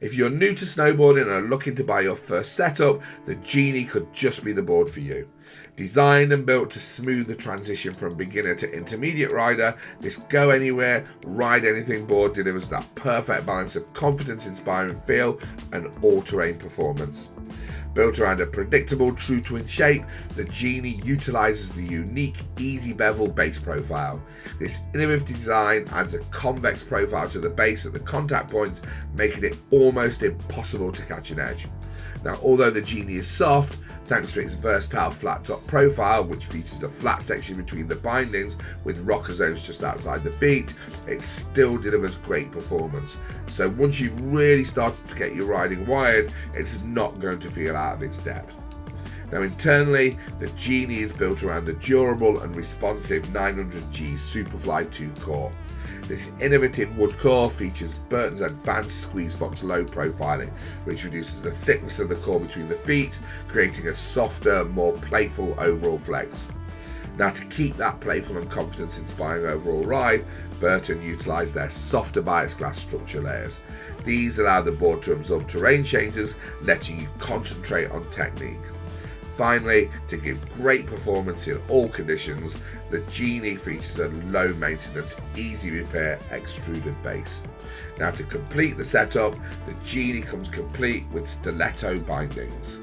If you're new to snowboarding and are looking to buy your first setup, the Genie could just be the board for you. Designed and built to smooth the transition from beginner to intermediate rider, this go anywhere, ride anything board delivers that perfect balance of confidence inspiring feel and all terrain performance. Built around a predictable true twin shape, the Genie utilizes the unique easy bevel base profile. This innovative design adds a convex profile to the base at the contact points, making it almost impossible to catch an edge. Now, although the Genie is soft, thanks to its versatile flat top profile, which features a flat section between the bindings with rocker zones just outside the feet, it still delivers great performance. So once you've really started to get your riding wired, it's not going to feel out of its depth. Now internally, the Genie is built around the durable and responsive 900G Superfly 2 core. This innovative wood core features Burton's advanced squeezebox low profiling, which reduces the thickness of the core between the feet, creating a softer, more playful overall flex. Now to keep that playful and confidence inspiring overall ride, Burton utilised their softer Biax glass structure layers. These allow the board to absorb terrain changes, letting you concentrate on technique. Finally, to give great performance in all conditions, the Genie features a low maintenance, easy repair extruded base. Now to complete the setup, the Genie comes complete with stiletto bindings.